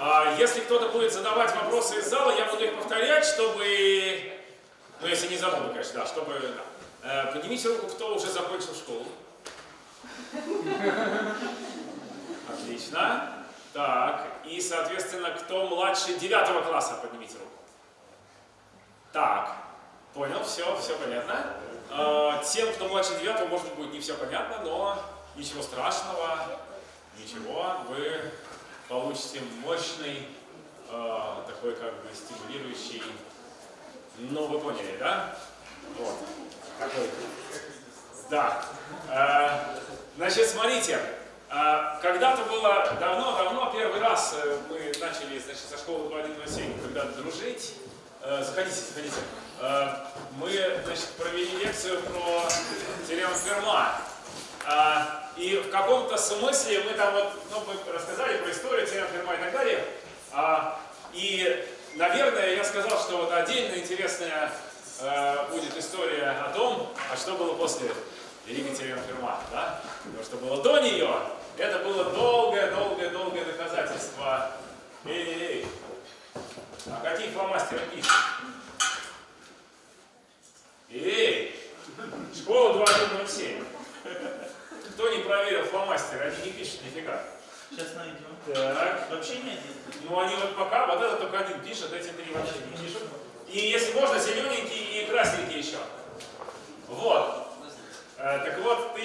А если кто-то будет задавать вопросы из зала, я буду их повторять, чтобы... Ну, если не забуду, конечно, да, чтобы... Да. Э, поднимите руку, кто уже закончил школу. Отлично. Так, и, соответственно, кто младше девятого класса, поднимите руку. Так, понял, все, все понятно. Э, тем, кто младше девятого, может быть, не все понятно, но ничего страшного, ничего, вы получите мощный, э, такой как бы стимулирующий, ну вы поняли, да? Вот, такой. Да. Э, значит, смотрите, э, когда-то было давно-давно, первый раз э, мы начали, значит, со школы 2107, когда дружить, э, заходите, заходите, э, мы, значит, провели лекцию про теорему Ферма. А, и в каком-то смысле мы там вот, ну, мы рассказали про историю, теорему Ферма и так далее. А, и, наверное, я сказал, что вот отдельно интересная э, будет история о том, а что было после Великой теоремы Ферма, да? То, что было до нее, это было долгое-долгое-долгое доказательство. Эй-эй-эй, а какие фломастеры пишут? Эй, школа 2107. Кто не проверил фломастеры, они не пишут нифига. Сейчас найдем. Так. Вообще не один. Ну они вот пока, вот это только один пишет, эти три вообще не пишут. И если можно, зелененький и красненький еще. Вот. Э, так вот,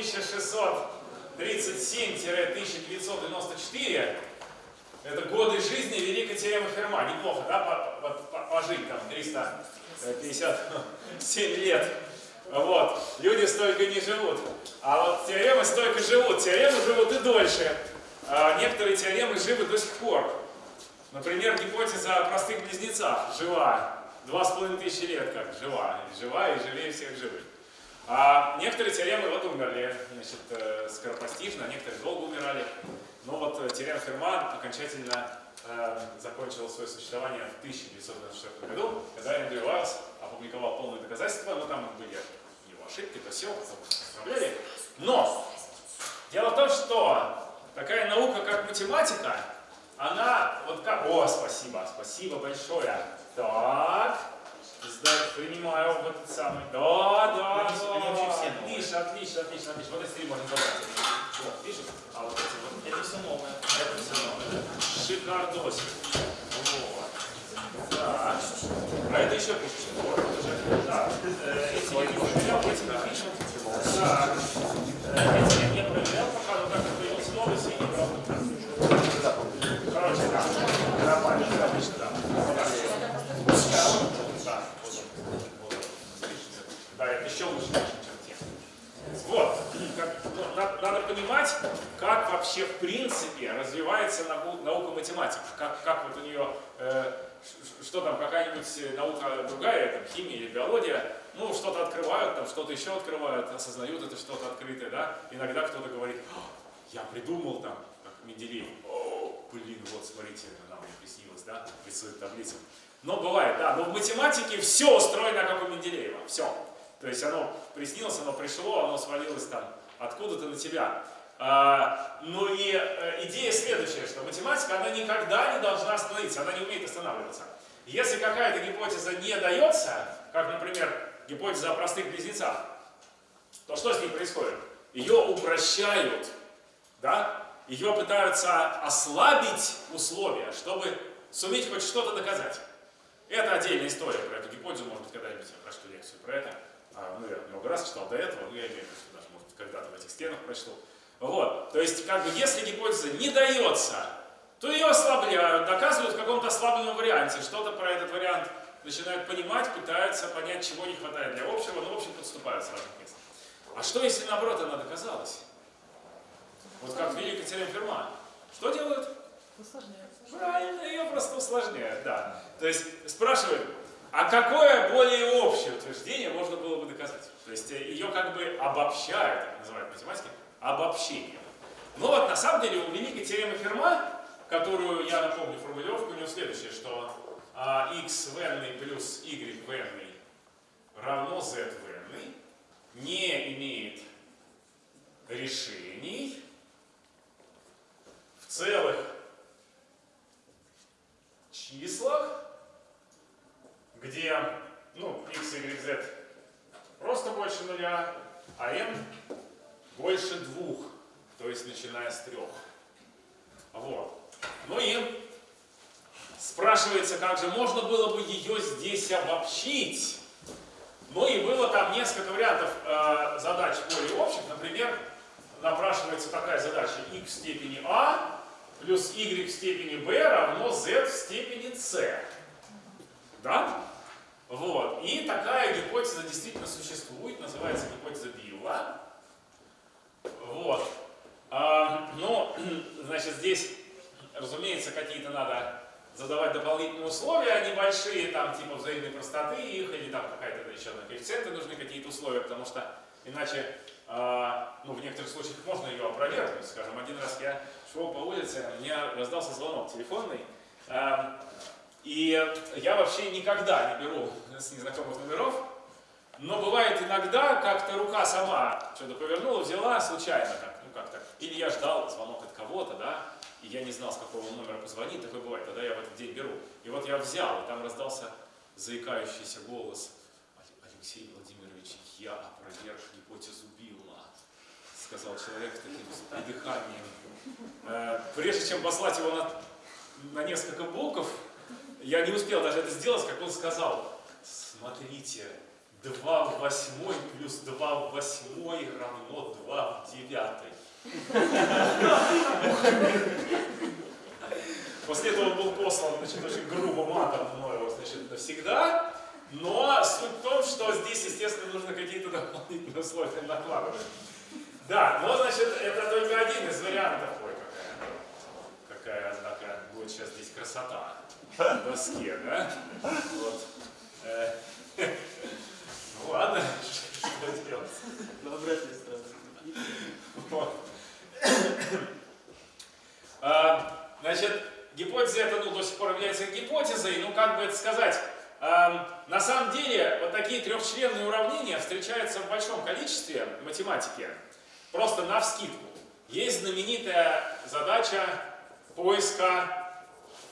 1637-1994 это годы жизни Великой теоремы Ферма. Неплохо, да, по, по, по, пожить там 357 лет. Вот. Люди столько не живут. А вот теоремы столько живут. Теоремы живут и дольше. А некоторые теоремы живы до сих пор. Например, гипотеза о простых близнецах жива. Два с половиной тысячи лет как жива. Жива и живее всех живых. А некоторые теоремы вот умерли, значит, э, скоропостижно, некоторые долго умирали. Но вот э, теорема Ферма окончательно э, закончила свое существование в 1994 году, когда Эндрю Уайлс опубликовал полное доказательство, но там были его ошибки, то все, потом исправляли. Но дело в том, что такая наука, как математика, она вот как... О, спасибо, спасибо большое. Так, принимаю вот этот самый. Да, да, Они- да. отлично, отлично, отлично, отлично. Вот эти три можно забрать. Вот, пишут, а вот эти вот. Это все новое. Это все новое? Шикардосик. Так. А это еще уже. Так. Эти я не проверял, эти не пишут. Так. Эти я не проверял пока, но как появился новый, не брал. Короче, да. Нормально, отлично, да. Да, это еще лучше, чем те. Вот, как, надо, понимать, как вообще в принципе развивается нау- наука математики, как, как вот у нее, э, что там, какая-нибудь наука другая, там, химия или биология, ну, что-то открывают, там, что-то еще открывают, осознают это что-то открытое, да, иногда кто-то говорит, «А, я придумал там, как Менделеев, о, блин, вот, смотрите, она мне приснилась, да, рисует таблицу. Но бывает, да, но в математике все устроено, как у Менделеева, все. То есть оно приснилось, оно пришло, оно свалилось там откуда-то на тебя. Ну и э, идея следующая, что математика, она никогда не должна остановиться, она не умеет останавливаться. Если какая-то гипотеза не дается, как, например, гипотеза о простых близнецах, то что с ней происходит? Ее упрощают, да? Ее пытаются ослабить условия, чтобы суметь хоть что-то доказать. Это отдельная история про эту гипотезу, может быть, когда-нибудь я прочту лекцию про это. А, ну, я много раз читал до этого, но я имею в виду, даже, может, когда-то в этих стенах прочту. Вот, то есть, как бы, если гипотеза не дается, то ее ослабляют, доказывают в каком-то ослабленном варианте, что-то про этот вариант начинают понимать, пытаются понять, чего не хватает для общего, но, в общем, подступают с разных мест. А что, если, наоборот, она доказалась? Вот как Великая теорема Ферма. Что делают? Правильно, ее просто усложняют, да. То есть спрашивают, а какое более общее утверждение можно было бы доказать? То есть э, ее как бы обобщают, так называют математики, обобщение. Но вот на самом деле у великой теоремы Ферма, которую я напомню, формулировка у него следующая, что а, x венный плюс y венный равно z венный не имеет решений в целых числах, где ну, x, y, z просто больше нуля, а m больше двух, то есть начиная с трех. Вот. Ну и спрашивается, как же можно было бы ее здесь обобщить. Ну и было там несколько вариантов э, задач более общих. Например, напрашивается такая задача x в степени a плюс y в степени b равно z в степени c. Да? Вот. И такая гипотеза действительно существует, называется гипотеза Билла. Вот. А, но, значит, здесь, разумеется, какие-то надо задавать дополнительные условия, небольшие, там, типа взаимной простоты их, или там какая-то еще на коэффициенты нужны какие-то условия, потому что иначе, э, ну, в некоторых случаях можно ее опровергнуть. Скажем, один раз я шел по улице, у меня раздался звонок телефонный, э, и я вообще никогда не беру с незнакомых номеров, но бывает иногда, как-то рука сама что-то повернула, взяла случайно так, ну как-то. Или я ждал звонок от кого-то, да, и я не знал, с какого номера позвонить, такое бывает, тогда я в этот день беру. И вот я взял, и там раздался заикающийся голос. Алексей Владимирович, я опроверг гипотезу Билла, сказал человек таким придыханием. Э, прежде чем послать его на, на несколько блоков, я не успел даже это сделать, как он сказал, смотрите, 2 в восьмой плюс 2 в восьмой равно 2 в девятой. После этого был послан значит, очень грубо матом мною значит, навсегда. Но суть в том, что здесь, естественно, нужно какие-то дополнительные условия накладывать. Да, но, значит, это только один из вариантов. Ой, какая, какая однако, будет сейчас здесь красота на доске, да? Вот. Делать? На обратной стороне. Вот. А, значит, гипотеза это ну, до сих пор является гипотезой, ну как бы это сказать, на самом деле вот такие трехчленные уравнения встречаются в большом количестве в математике, просто на вскидку. Есть знаменитая задача поиска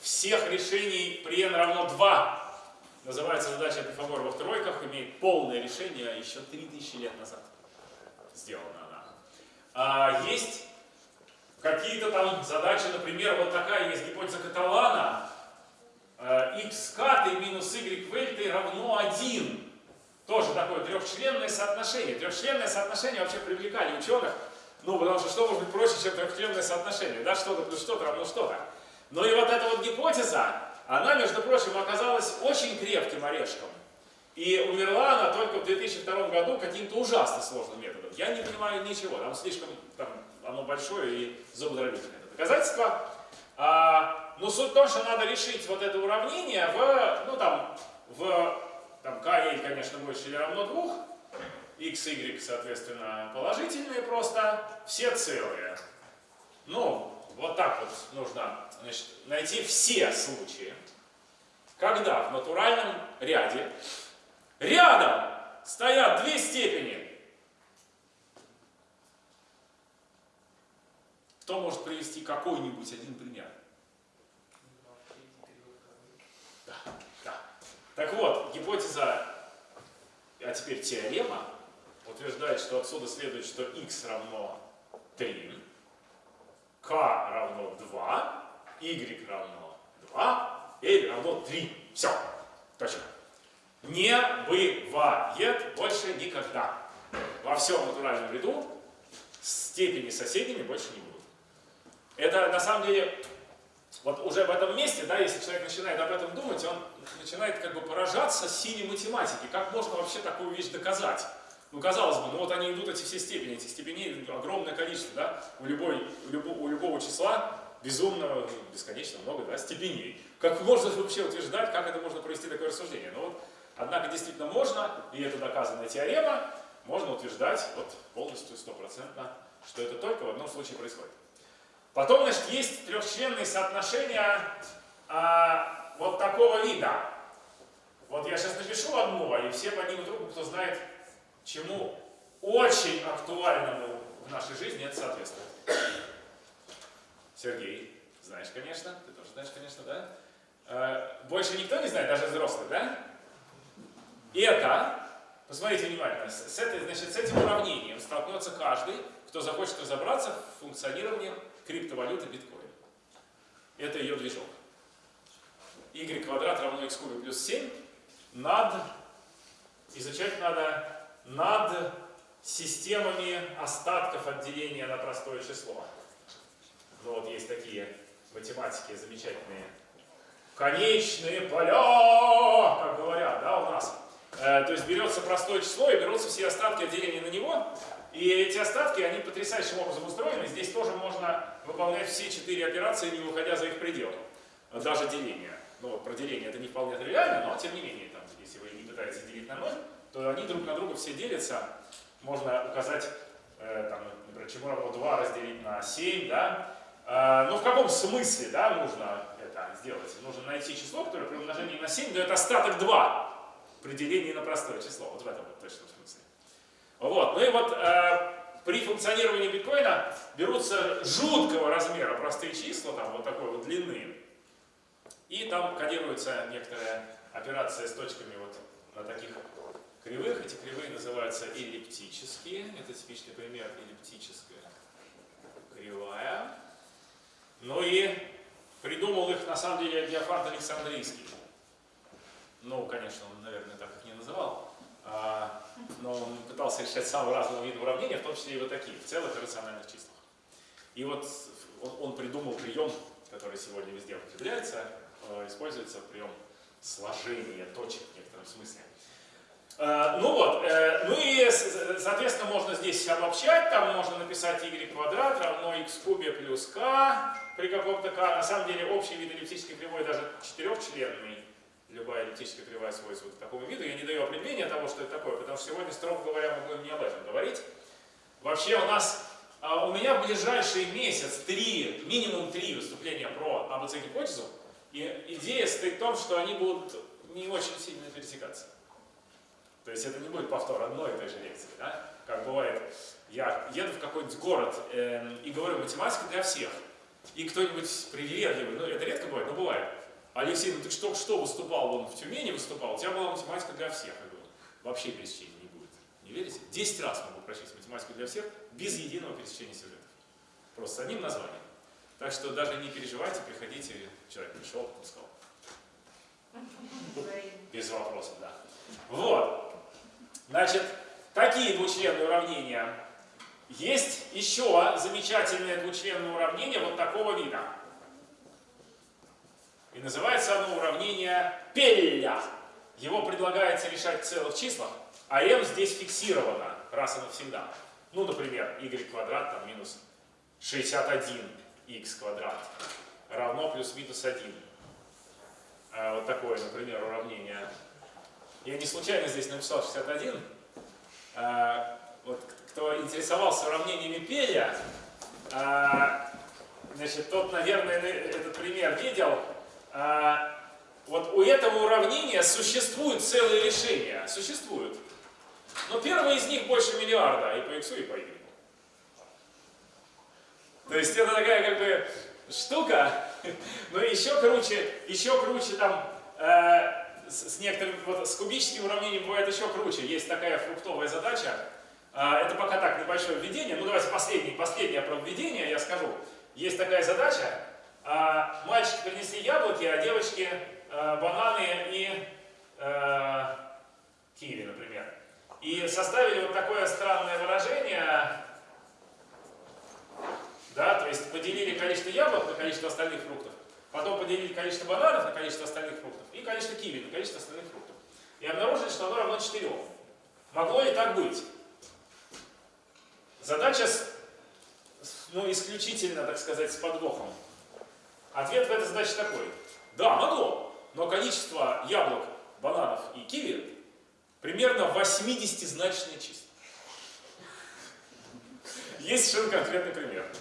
всех решений при n равно 2. Называется задача Пифагора во тройках, имеет полное решение еще 3000 лет назад. Сделана она. А, есть какие-то там задачи, например, вот такая есть гипотеза Каталана, x э, катой минус y вельтой равно 1. Тоже такое трехчленное соотношение. Трехчленное соотношение вообще привлекали ученых, ну, потому что что может быть проще, чем трехчленное соотношение, да, что-то плюс что-то равно что-то. Но и вот эта вот гипотеза, она, между прочим, оказалась очень крепким орешком. И умерла она только в 2002 году каким-то ужасно сложным методом. Я не понимаю ничего, там слишком там, оно большое и зубодробительное. Это доказательство. А, но суть в том, что надо решить вот это уравнение в, ну там, в, там, k, конечно, больше или равно 2, x, y, соответственно, положительные просто, все целые. Ну, вот так вот нужно значит, найти все случаи, когда в натуральном ряде рядом стоят две степени. Кто может привести какой-нибудь один пример? Да, да. Так вот, гипотеза, а теперь теорема, утверждает, что отсюда следует, что x равно 3, k равно 2, y равно 2, l равно 3. Все. Точно. Не бывает больше никогда. Во всем натуральном ряду степени соседними больше не будут. Это на самом деле, вот уже в этом месте, да, если человек начинает об этом думать, он начинает как бы поражаться силе математики. Как можно вообще такую вещь доказать? Ну, казалось бы, ну вот они идут, эти все степени, эти степеней огромное количество, да, у, любой, у, любого, у любого числа безумно, бесконечно много, да, степеней. Как можно вообще утверждать, как это можно провести такое рассуждение? Ну вот, однако действительно можно, и это доказанная теорема, можно утверждать вот полностью, стопроцентно, что это только в одном случае происходит. Потом, значит, есть трехчленные соотношения а, вот такого вида. Вот я сейчас напишу одно, и все поднимут руку, кто знает, чему очень актуальному в нашей жизни это соответствует. Сергей, знаешь, конечно, ты тоже знаешь, конечно, да? Э, больше никто не знает, даже взрослый, да? И это, посмотрите внимательно, с, этой, значит, с этим уравнением столкнется каждый, кто захочет разобраться в функционировании криптовалюты биткоин. это ее движок. y квадрат равно x кубе плюс 7 над, изучать надо над системами остатков отделения на простое число. Ну вот есть такие математики замечательные. Конечные поля, как говорят, да, у нас. Э, то есть берется простое число и берутся все остатки отделения на него. И эти остатки, они потрясающим образом устроены. Здесь тоже можно выполнять все четыре операции, не выходя за их пределы. Даже деление. Ну вот про деление это не вполне тривиально, но тем не менее, там, если вы не пытаетесь делить на 0, то они друг на друга все делятся. Можно указать, э, там, например, чему равно 2 разделить на 7, да? Э, ну в каком смысле, да, нужно это сделать? Нужно найти число, которое при умножении на 7 дает остаток 2 при делении на простое число. Вот в этом вот точном смысле. Вот. Ну и вот э, при функционировании биткоина берутся жуткого размера простые числа, там вот такой вот длины, и там кодируется некоторая операция с точками вот на таких кривых. Эти кривые называются эллиптические. Это типичный пример эллиптическая кривая. Ну и придумал их на самом деле Диофант Александрийский. Ну, конечно, он, наверное, так их не называл. А, но он пытался решать самые разные виды уравнения, в том числе и вот такие, в целых рациональных числах. И вот он, он придумал прием, который сегодня везде употребляется, э, используется прием сложения точек в некотором смысле. Э, ну вот, э, ну и, соответственно, можно здесь обобщать, там можно написать y квадрат равно x кубе плюс k при каком-то k. На самом деле общий вид эллиптической кривой даже четырехчленный любая эллиптическая кривая свойствует к такому виду. Я не даю определения того, что это такое, потому что сегодня, строго говоря, мы будем не об этом говорить. Вообще у нас, а, у меня в ближайший месяц три, минимум три выступления про АБЦ-гипотезу. И идея стоит в том, что они будут не очень сильно пересекаться. То есть это не будет повтор одной и той же лекции. Да? Как бывает, я еду в какой-нибудь город э, и говорю математика для всех. И кто-нибудь привередливый, ну это редко бывает, но бывает, Алексей, ну ты что, что выступал, вон в Тюмени выступал, у тебя была математика для всех. Я говорю, вообще пересечения не будет. Не верите? Десять раз могу прочесть математику для всех, без единого пересечения сюжетов. Просто с одним названием. Так что даже не переживайте, приходите, человек пришел, сказал. Без вопросов, да. Вот. Значит, такие двучленные уравнения. Есть еще замечательное двучленное уравнение вот такого вида. И называется оно уравнение Пелля. Его предлагается решать в целых числах, а m здесь фиксировано раз и навсегда. Ну, например, y квадрат там минус 61 x квадрат равно плюс-минус 1. А, вот такое, например, уравнение. Я не случайно здесь написал 61. А, вот кто интересовался уравнениями Пеля, а, значит, тот, наверное, этот пример видел. А, вот у этого уравнения существуют целые решения. Существуют. Но первое из них больше миллиарда и по x, и по y. То есть это такая как бы штука, но еще круче, еще круче там э, с, некоторым, вот с кубическим уравнением бывает еще круче. Есть такая фруктовая задача. Э, это пока так небольшое введение. Ну давайте последний, последнее про введение я скажу. Есть такая задача, а, мальчики принесли яблоки, а девочки а, бананы и а, киви, например. И составили вот такое странное выражение, да, то есть поделили количество яблок на количество остальных фруктов, потом поделили количество бананов на количество остальных фруктов и количество киви на количество остальных фруктов. И обнаружили, что оно равно 4. Могло ли так быть? Задача, ну, исключительно, так сказать, с подвохом. Ответ в этой задаче такой. Да, могло, но количество яблок, бананов и киви примерно 80-значное число. Есть совершенно конкретный пример.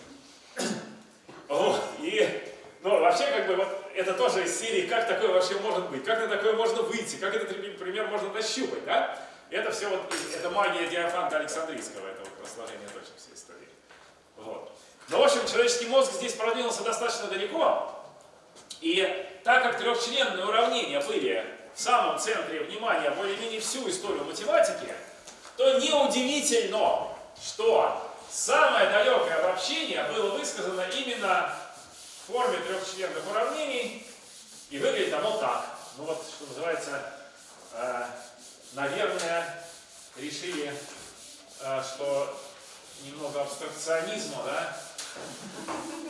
Вот, и, ну, вообще, как бы, вот, это тоже из серии, как такое вообще может быть, как на такое можно выйти, как этот пример можно нащупать, да? Это все вот, это магия Диофанта Александрийского, это вот сложение точек всей истории. Вот. Но, в общем, человеческий мозг здесь продвинулся достаточно далеко. И так как трехчленные уравнения были в самом центре внимания более-менее всю историю математики, то неудивительно, что самое далекое обобщение было высказано именно в форме трех трехчленных уравнений. И выглядит оно так. Ну вот, что называется, э, наверное, решили, э, что немного абстракционизма, да,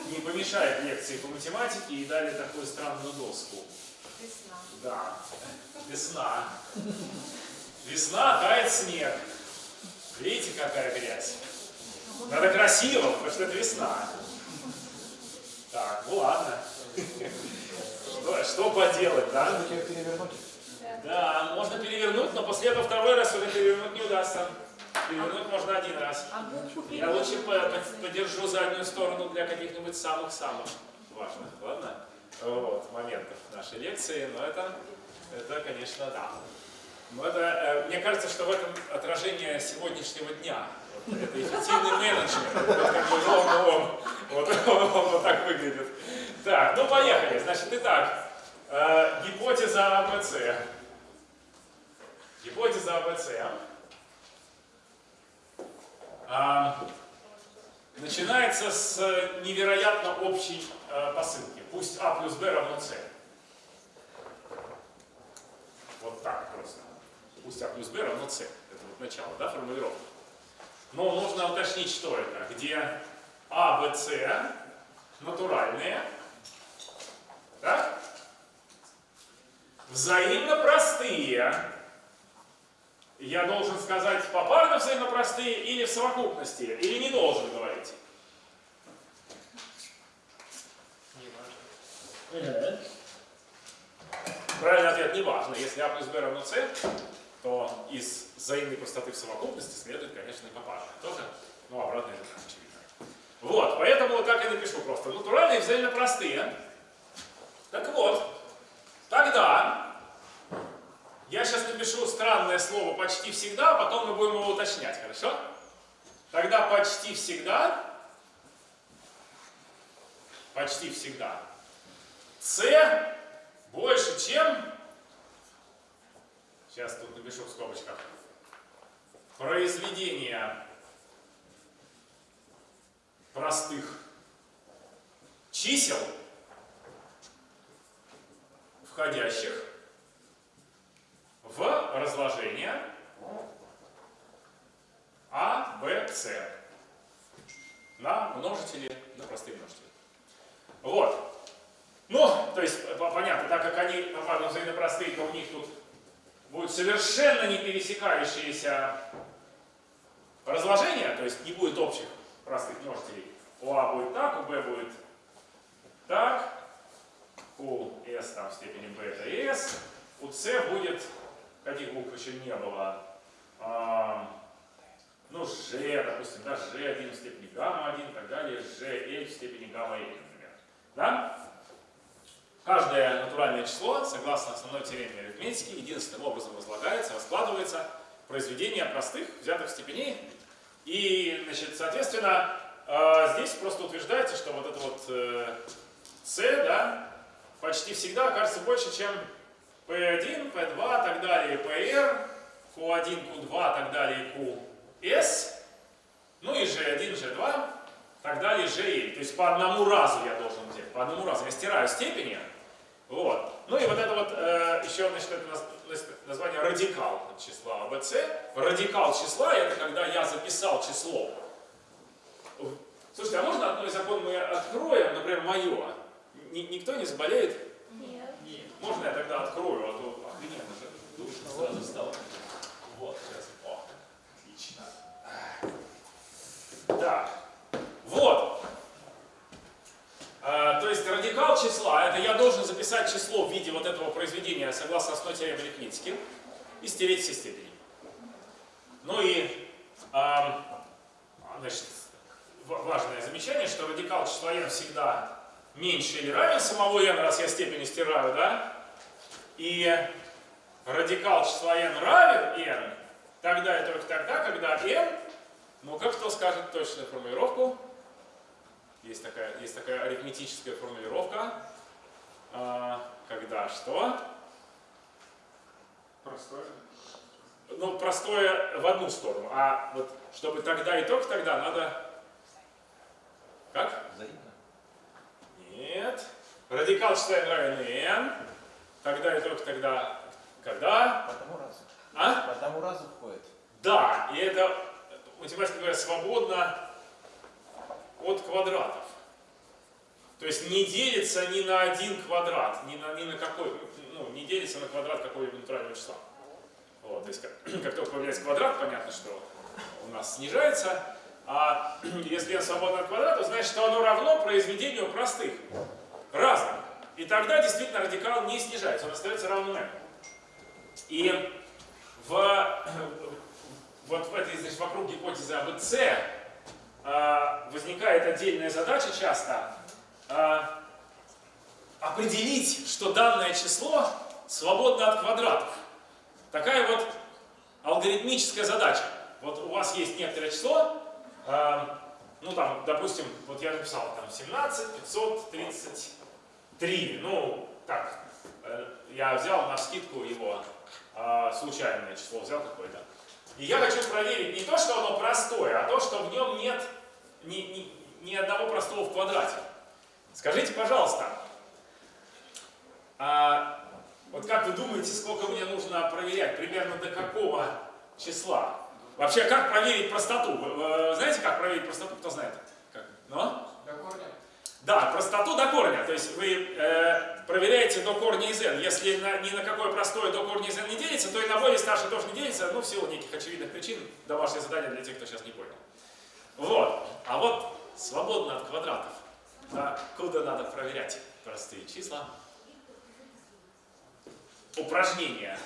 не помешает лекции по математике и дали такую странную доску. Весна. Да, весна. Весна, тает снег. Видите, какая грязь? Надо красиво, потому что это весна. Так, ну ладно. Что, что поделать, да? Надо тебя перевернуть. Да, можно перевернуть, но после этого второй раз уже перевернуть не удастся. Перевернуть можно один раз. А Я лучше по- переводится. по- подержу заднюю сторону для каких-нибудь самых-самых важных, ладно? Вот, моментов нашей лекции, но это, это конечно, да. Но это, э, мне кажется, что в этом отражение сегодняшнего дня. Вот это эффективный менеджмент. Вот как бы вот он, вот так выглядит. Так, ну поехали. Значит, итак, э, гипотеза АБЦ. Гипотеза АБЦ. А, начинается с невероятно общей э, посылки. Пусть А плюс Б равно С. Вот так просто. Пусть А плюс Б равно С. Это вот начало, да, формулировка. Но нужно уточнить, что это. Где А, Б, С натуральные. Так? Взаимно простые. Я должен сказать попарно взаимопростые или в совокупности, или не должен говорить? Правильный ответ не важно. Если А плюс Б равно С, то из взаимной простоты в совокупности следует, конечно, и попарно. Тоже? Ну, обратно это очевидно. Вот, поэтому вот так и напишу просто. Натуральные взаимно простые. Так вот, тогда я сейчас напишу странное слово почти всегда, а потом мы будем его уточнять, хорошо? Тогда почти всегда, почти всегда, С больше, чем, сейчас тут напишу в скобочках, произведение простых чисел, входящих в разложение А, Б, С на множители, на простые множители. Вот. Ну, то есть, по- понятно, так как они попадают взаимно простые, то у них тут будут совершенно не пересекающиеся разложения, то есть не будет общих простых множителей. У А будет так, у Б будет так, у S там в степени B это S, у C будет, каких букв еще не было, а, ну, G, допустим, да, G1 в степени гамма-1 и так далее, GL в степени гамма-1, например. Да? Каждое натуральное число, согласно основной теореме арифметики, единственным образом разлагается, раскладывается произведение простых взятых степеней. И, значит, соответственно, э, здесь просто утверждается, что вот это вот э, C, да, почти всегда окажется больше, чем P1, P2, так далее, PR, Q1, Q2, так далее, QS, ну и G1, G2, так далее, GL. То есть по одному разу я должен взять, по одному разу. Я стираю степени, вот. Ну и вот это вот, э, еще, значит, это наз- наз- название радикал числа АБЦ. Радикал числа это когда я записал число. Слушайте, а можно одно из окон мы откроем, например, мое? Ни- никто не заболеет? Нет. Можно я тогда открою, а то охрененно же душно сразу стало. Вот, сейчас. О, отлично. Так, вот. А, то есть радикал числа, это я должен записать число в виде вот этого произведения согласно основной теореме арифметики и стереть все степени. Ну и, ам, значит, ва- важное замечание, что радикал числа n всегда меньше или равен самого n, раз я степени стираю, да? И радикал числа n равен n, тогда и только тогда, когда n, ну как кто скажет точную формулировку? Есть такая, есть такая арифметическая формулировка, а, когда что? Простое. Ну, простое в одну сторону, а вот чтобы тогда и только тогда надо... Как? Взаимно. Нет. радикал считаем равен n, тогда и только тогда, когда... По одному разу. А? По одному разу входит. Да, и это, математики говорят, свободно от квадратов. То есть не делится ни на один квадрат, ни на, ни на какой, ну, не делится на квадрат какого-либо натурального числа. Вот, то есть как, как только появляется квадрат, понятно, что у нас снижается. А если n свободно от квадрата, значит, что оно равно произведению простых, разных. И тогда действительно радикал не снижается, он остается равным n. И в, вот в этой, значит, вокруг гипотезы АБЦ возникает отдельная задача часто а, определить, что данное число свободно от квадратов. Такая вот алгоритмическая задача. Вот у вас есть некоторое число, э, ну там, допустим, вот я написал там 17 533. Ну, так, э, я взял на скидку его случайное число, взял какое-то. И я хочу проверить не то, что оно простое, а то, что в нем нет ни, ни, ни одного простого в квадрате. Скажите, пожалуйста, а вот как вы думаете, сколько мне нужно проверять? Примерно до какого числа? Вообще, как проверить простоту? Вы, знаете, как проверить простоту? Кто знает? Как? Да, простоту до корня. То есть вы э, проверяете до корня из n. Если на, ни на какое простое до корня из n не делится, то и на более старшее тоже не делится, ну, в силу неких очевидных причин. Домашнее задание для тех, кто сейчас не понял. Вот. А вот свободно от квадратов. Да, куда надо проверять простые числа? упражнение.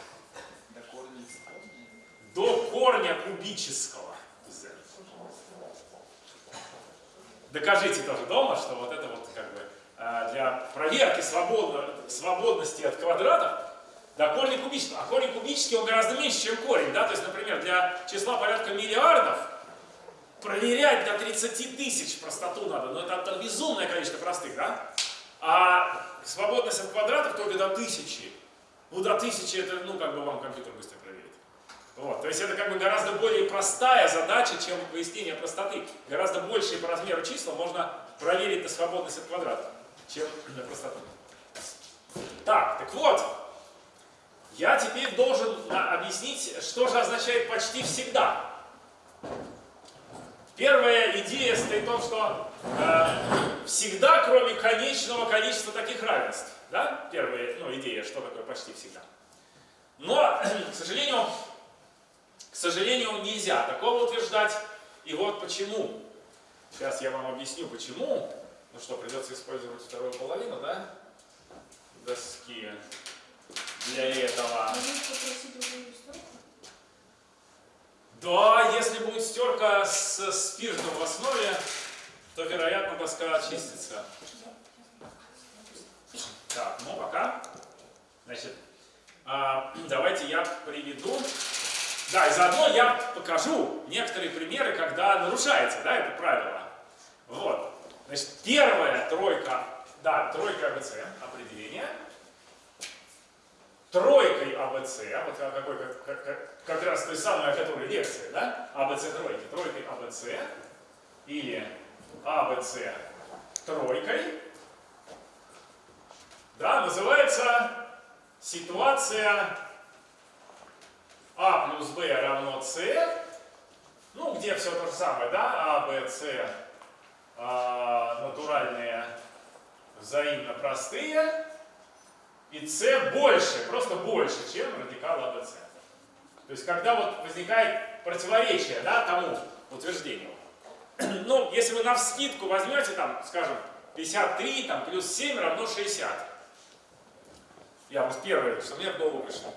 До корня До корня кубического z. Докажите тоже дома, что вот это вот как бы э, для проверки свободно, свободности от квадратов до корня кубического. А корень кубический он гораздо меньше, чем корень. Да? То есть, например, для числа порядка миллиардов проверять до 30 тысяч простоту надо. Но это, это безумное количество простых. Да? А свободность от квадратов только до тысячи. Ну, до тысячи это, ну, как бы вам компьютер быстро. Вот. То есть это как бы гораздо более простая задача, чем выяснение простоты. Гораздо большие по размеру числа можно проверить на свободность от квадрата, чем на простоту. Так, так вот, я теперь должен объяснить, что же означает почти всегда. Первая идея стоит в том, что э, всегда, кроме конечного количества таких равенств, да, первая ну, идея, что такое почти всегда. Но, к сожалению, к сожалению, нельзя такого утверждать. И вот почему. Сейчас я вам объясню, почему. Ну что, придется использовать вторую половину, да? Доски для этого. Да, если будет стерка с спиртом в основе, то, вероятно, доска очистится. Так, ну пока. Значит, а, давайте я приведу. Да, и заодно я покажу некоторые примеры, когда нарушается да, это правило. Вот. Значит, первая тройка, да, тройка АБЦ, определение – тройкой АБЦ, вот какой, как, как, как раз той самой, о которой лекция, да, АБЦ тройки, тройкой АБЦ или АБЦ тройкой, да, называется ситуация А плюс Б равно С, ну, где все то же самое, да, А, Б, С, а, натуральные, взаимно простые, и c больше, просто больше, чем радикал АБЦ. То есть, когда вот возникает противоречие да, тому утверждению. Ну, если вы на вскидку возьмете, там, скажем, 53 там, плюс 7 равно 60. Я вот первое, что мне в голову пришло.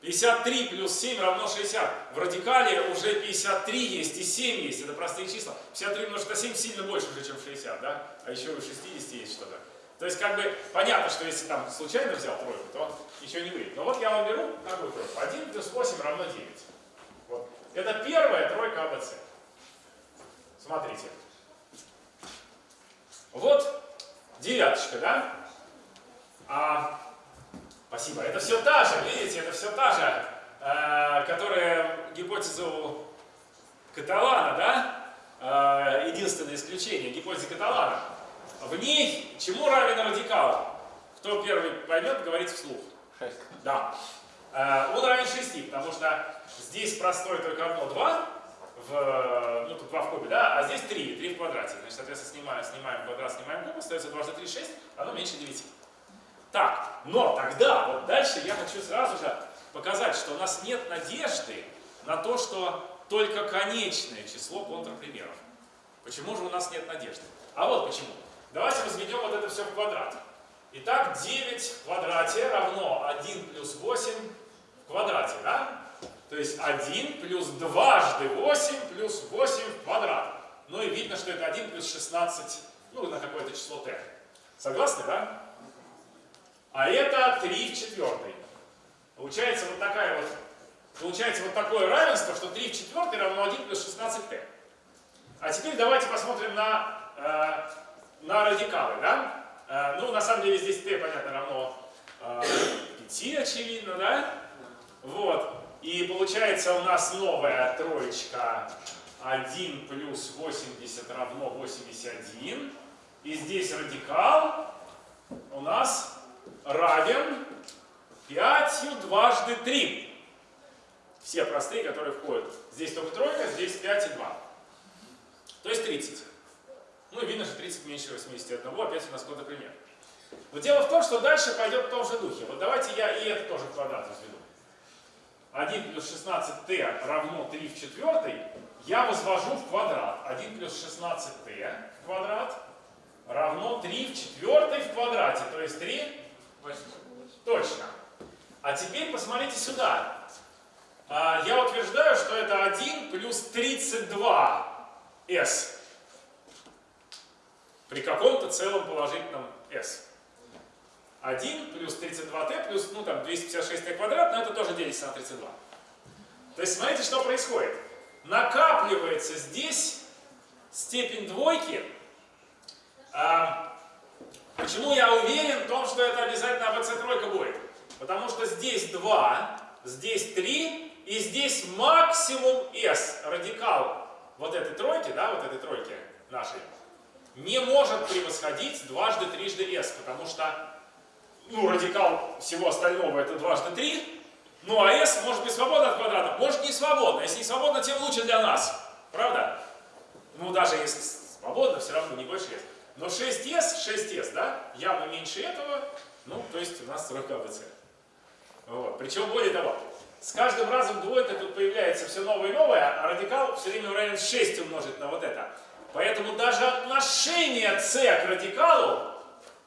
53 плюс 7 равно 60. В радикале уже 53 есть и 7 есть. Это простые числа. 53 умножить на 7 сильно больше уже, чем 60, да? А еще у 60 есть что-то. То есть, как бы, понятно, что если там случайно взял тройку, то ничего не выйдет. Но вот я вам беру такую тройку. 1 плюс 8 равно 9. Вот. Это первая тройка АБЦ. Смотрите. Вот девяточка, да? А, спасибо. Это все та же, видите, это все та же, э, которая гипотезу Каталана, да? Э, единственное исключение, гипотеза Каталана. В ней чему равен радикал? Кто первый поймет, говорит вслух. 6. Да. Э, Он равен 6, потому что здесь простое только одно 2, в, ну тут 2 в кубе, да, а здесь 3, 3 в квадрате. Значит, соответственно, снимаем, снимаем квадрат, снимаем куб, остается 2 за 3, 6, оно меньше 9. Так, но тогда, вот дальше я хочу сразу же показать, что у нас нет надежды на то, что только конечное число контрпримеров. Почему же у нас нет надежды? А вот почему. Давайте возведем вот это все в квадрат. Итак, 9 в квадрате равно 1 плюс 8 в квадрате, да? То есть 1 плюс дважды 8 плюс 8 в квадрат. Ну и видно, что это 1 плюс 16, ну на какое-то число t. Согласны, да? А это 3 в четвертой. Получается вот такая вот, получается вот такое равенство, что 3 в четвертой равно 1 плюс 16t. А теперь давайте посмотрим на, э, на радикалы, да? Э, ну, на самом деле здесь t, понятно, равно э, 5, очевидно, да? Вот. И получается у нас новая троечка 1 плюс 80 равно 81. И здесь радикал у нас равен 5 дважды 3. Все простые, которые входят. Здесь только тройка, здесь 5 и 2. То есть 30. Ну и видно, что 30 меньше 81. Опять у нас какой-то пример. Но дело в том, что дальше пойдет в том же духе. Вот давайте я и это тоже квадрат разведу. 1 плюс 16t равно 3 в четвертой. Я возвожу в квадрат. 1 плюс 16t в квадрат равно 3 в четвертой в квадрате. То есть 3? 8. Точно. А теперь посмотрите сюда. А, Я утверждаю, что это 1 плюс 32s при каком-то целом положительном s. 1 плюс 32t плюс, ну там, 256t квадрат, но это тоже делится на 32. То есть смотрите, что происходит. Накапливается здесь степень двойки. А, почему я уверен в том, что это обязательно АБЦ тройка будет? Потому что здесь 2, здесь 3 и здесь максимум s, радикал вот этой тройки, да, вот этой тройки нашей, не может превосходить дважды трижды s, потому что ну, радикал всего остального это дважды 3, ну а s может быть свободно от квадрата, может не свободно. Если не свободно, тем лучше для нас. Правда? Ну, даже если свободно, все равно не больше s. Но 6s, 6s, да, явно меньше этого, ну, то есть у нас тройка АБЦ. Вот. Причем, более того, с каждым разом двойка тут появляется все новое и новое, а радикал все время равен 6 умножить на вот это. Поэтому даже отношение c к радикалу,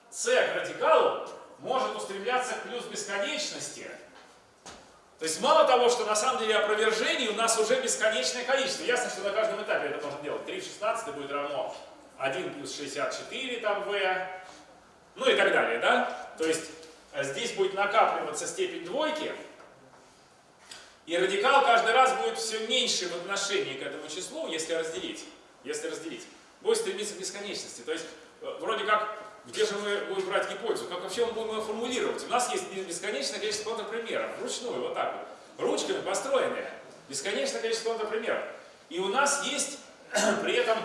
c к радикалу может устремляться к плюс бесконечности. То есть мало того, что на самом деле опровержений у нас уже бесконечное количество. Ясно, что на каждом этапе это можно делать. 3 в 16 будет равно 1 плюс 64 там v, ну и так далее, да? То есть э, здесь будет накапливаться степень двойки, и радикал каждый раз будет все меньше в отношении к этому числу, если разделить. Если разделить. Будет стремиться к бесконечности. То есть, э, вроде как, где же мы будем брать гипотезу? Как вообще мы будем ее формулировать? У нас есть бесконечное количество контрпримеров. Вручную, вот так вот. Ручками построенные. Бесконечное количество контрпримеров. И у нас есть при этом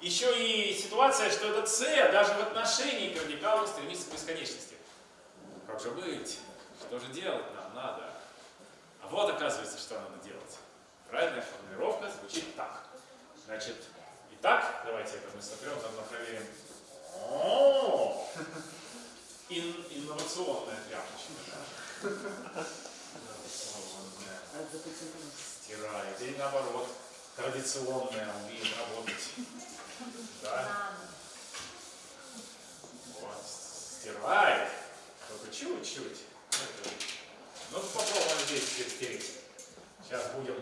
еще и ситуация, что это c даже в отношении к радикалу стремится к бесконечности. Как же быть? Что же делать нам надо? А вот оказывается, что надо делать. Правильная формулировка звучит так. Значит, итак, давайте это мы сотрем, заодно проверим. Ин, инновационная тряпочка. Стирает. Или наоборот, традиционная умеет работать. Да? Вот, стирает. Только чуть-чуть. Ну, попробуем здесь стереть. Сейчас будем,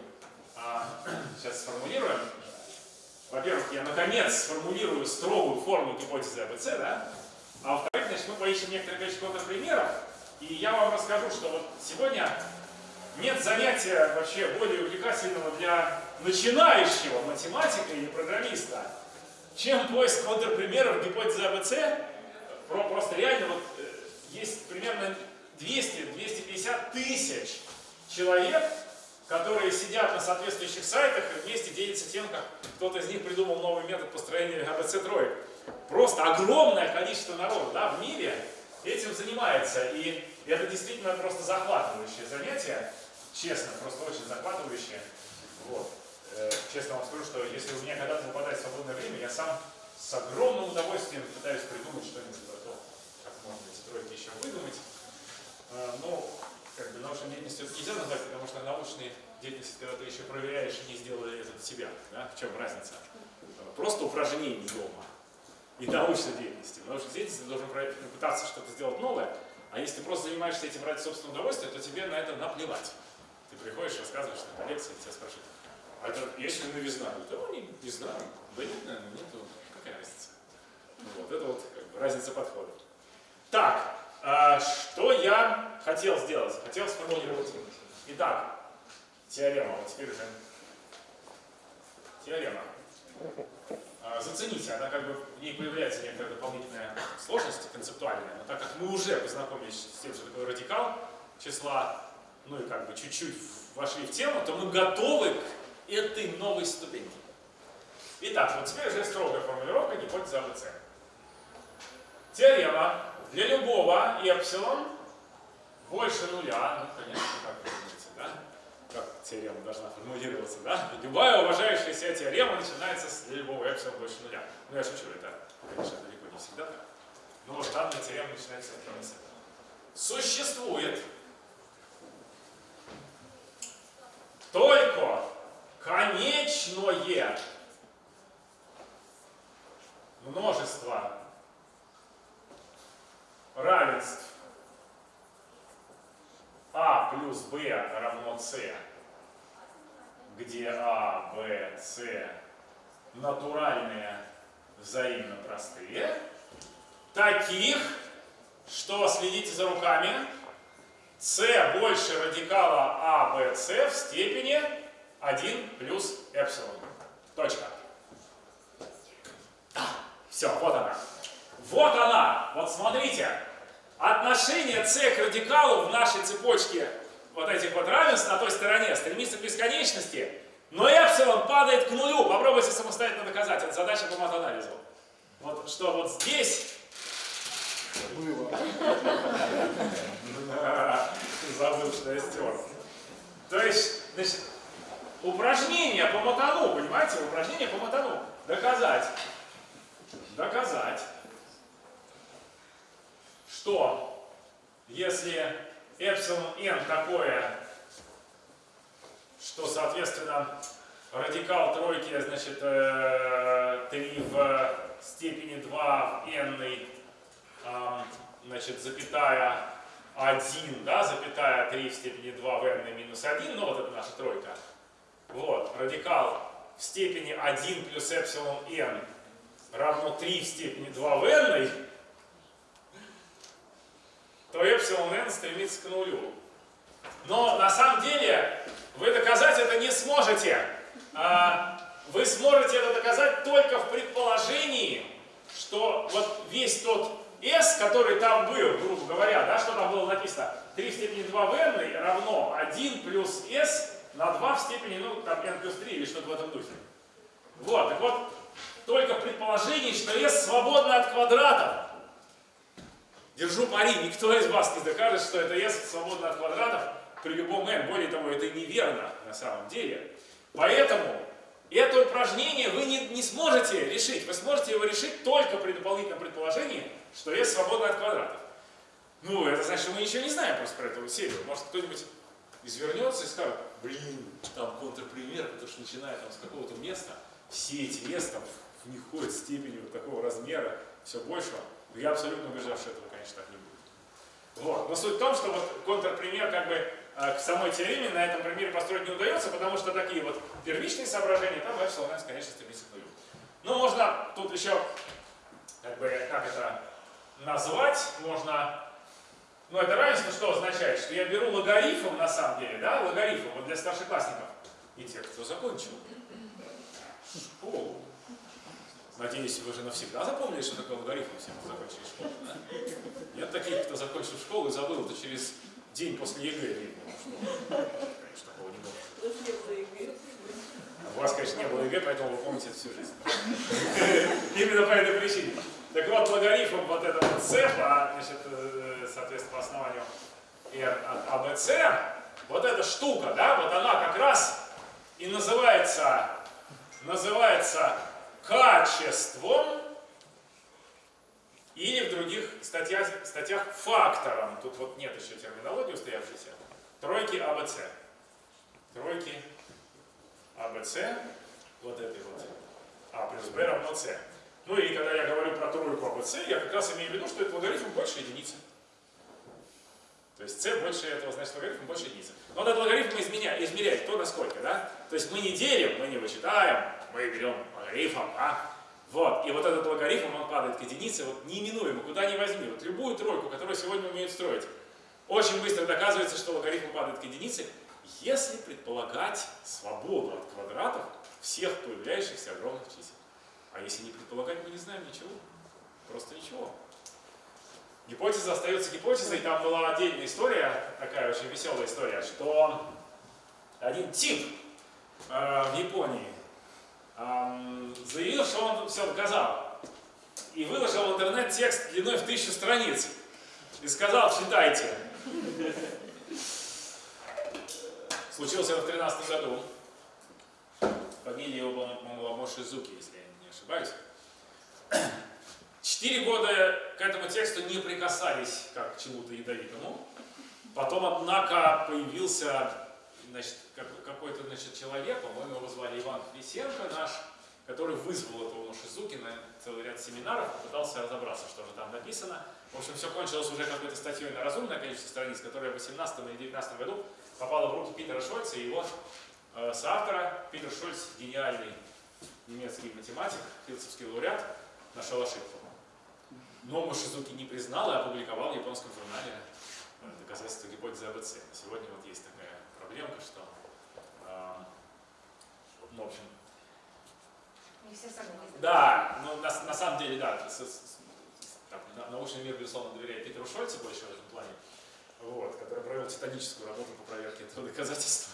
а, сейчас сформулируем. Во-первых, я наконец сформулирую строгую форму гипотезы АБЦ, да? А во-вторых, значит, мы поищем некоторое количество примеров, и я вам расскажу, что вот сегодня нет занятия вообще более увлекательного для начинающего математика или программиста, чем поиск контрпримеров гипотезы АБЦ. Про, просто реально вот э, есть примерно 200-250 тысяч человек, которые сидят на соответствующих сайтах и вместе делятся тем, как кто-то из них придумал новый метод построения АБЦ троек. просто огромное количество народу да, в мире этим занимается. И это действительно просто захватывающее занятие. Честно, просто очень захватывающее. Вот. Э, честно вам скажу, что если у меня когда-то выпадает свободное время, я сам с огромным удовольствием пытаюсь придумать что-нибудь про то, как можно тройки еще выдумать. Э, но как бы научной деятельностью нельзя назвать, потому что научная деятельность, когда ты еще проверяешь, не сделали это себя. Да? В чем разница? Просто упражнений дома и научной деятельности. В научной деятельности ты должен пытаться что-то сделать новое, а если ты просто занимаешься этим ради собственного удовольствия, то тебе на это наплевать. Ты приходишь, рассказываешь на лекции, тебя спрашивают, а это есть ли новизна? Да, ну, не, не знаю. Да нет, наверное, нету. Какая разница? Вот, это вот как бы, разница подхода. Так, а, что я хотел сделать? Хотел сформулировать. Итак, теорема. Вот теперь уже теорема. А, зацените, она как бы, в ней появляется некоторая дополнительная сложность концептуальная, но так как мы уже познакомились с тем, что такое радикал числа, ну и как бы чуть-чуть вошли в тему, то мы готовы к этой новой ступеньке. Итак, вот теперь уже строгая формулировка гипотезы АБЦ. Теорема для любого эпсилон больше нуля, ну, конечно, как вы думаете, да? Как теорема должна формулироваться, да? Любая уважающая себя теорема начинается с для любого эпсилон больше нуля. Ну, я шучу, это, конечно, далеко не всегда так. Но вот данная теорема начинается с этого. Существует только конечное множество равенств а плюс b равно c, где а, b, c натуральные взаимно простые, таких, что, следите за руками, c больше радикала а, b, c в степени 1 плюс эпсилон. Точка. Все, вот она. Вот она. Вот смотрите. Отношение c к радикалу в нашей цепочке вот этих вот равенств на той стороне стремится к бесконечности, но эпсилон падает к нулю. Попробуйте самостоятельно доказать. Это задача по матанализу. Вот что вот здесь... Было. Забыл, что я стер. То есть, значит, упражнение по матану, понимаете? Упражнение по матану. Доказать. Доказать что если эпсилон n такое, что, соответственно, радикал тройки, значит, 3 э, в степени 2 в n, значит, запятая 1, да, запятая 3 в степени 2 в n минус 1, ну вот это наша тройка. Вот, радикал в степени 1 плюс эпсилон n равно 3 в степени 2 в n, то эпсилон n стремится к нулю. Но на самом деле вы доказать это не сможете. А, вы сможете это доказать только в предположении, что вот весь тот s, который там был, грубо говоря, да, что там было написано, 3 в степени 2 в n равно 1 плюс s на 2 в степени, ну, там n плюс 3 или что-то в этом духе. Вот, так вот, только в предположении, что s свободно от квадратов, Держу пари, никто из вас не докажет, что это S свободно от квадратов при любом n. Более того, это неверно на самом деле. Поэтому это упражнение вы не, не сможете решить. Вы сможете его решить только при дополнительном предположении, что S свободно от квадратов. Ну, это значит, что мы ничего не знаем просто про эту серию. Может, кто-нибудь извернется и скажет, блин, там контрпример, потому что начиная там с какого-то места, все эти там в них ходят степени вот такого размера, все большего. Но я абсолютно убежден, что этого, конечно, так не будет. Вот. Но суть в том, что вот контрпример как бы э, к самой теореме на этом примере построить не удается, потому что такие вот первичные соображения, там эпсилон n, конечно, стремится к нулю. Ну, можно тут еще, как бы, как это назвать, можно... Ну, это равенство что означает? Что я беру логарифм, на самом деле, да, логарифм, вот для старшеклассников и тех, кто закончил школу. Надеюсь, вы уже навсегда запомнили, что такое логарифм, все, кто закончили школу. Да? Нет таких, кто закончил школу и забыл это через день после ЕГЭ видно. Что, такого не было. У вас, конечно, не было ЕГЭ, поэтому вы помните это всю жизнь. Именно по этой причине. Так вот, логарифм вот этого c, по, значит, э, соответственно, по основанию r от ABC, вот эта штука, да, вот она как раз и называется, называется качеством или в других статьях, статьях фактором. Тут вот нет еще терминологии устоявшейся. Тройки АБЦ. Тройки АБЦ, вот этой вот. А плюс Б равно С. Ну и когда я говорю про тройку АБЦ, я как раз имею в виду, что это логарифм больше единицы. То есть c больше этого, значит логарифм больше единицы. Но этот логарифм изменяет, измеряет кто насколько, да? То есть мы не делим, мы не вычитаем, мы берем логарифм, а? Вот, и вот этот логарифм, он падает к единице, вот неименуемо, куда ни возьми. Вот любую тройку, которую сегодня умеют строить, очень быстро доказывается, что логарифм падает к единице, если предполагать свободу от квадратов всех появляющихся огромных чисел. А если не предполагать, мы не знаем ничего. Просто ничего. Гипотеза остается гипотезой. Там была отдельная история, такая очень веселая история, что один тип э, в Японии э, заявил, что он все доказал. И выложил в интернет текст длиной в тысячу страниц. И сказал, читайте. Случилось это в 13 году. Фамилия его, по-моему, Мошизуки, если ошибаюсь. Четыре года к этому тексту не прикасались как к чему-то ядовитому. Потом, однако, появился какой-то человек, по-моему, его звали Иван Хрисенко наш, который вызвал этого Мошизуки на целый ряд семинаров, попытался разобраться, что же там написано. В общем, все кончилось уже какой-то статьей на разумное количество страниц, которая в 18 или 19 году попала в руки Питера Шольца и его э, соавтора. Питер Шольц, гениальный немецкий математик, филдсовский лауреат, нашел ошибку. Но Мошизуки не признал и опубликовал в японском журнале э, доказательства гипотезы АБЦ. Сегодня вот есть такая проблемка, что, э, ну, в общем, не все согласны. да, ну, на, на самом деле, да, с, с, так, научный мир, безусловно, доверяет Питеру Шольцу больше в этом плане вот, который провел титаническую работу по проверке этого доказательства.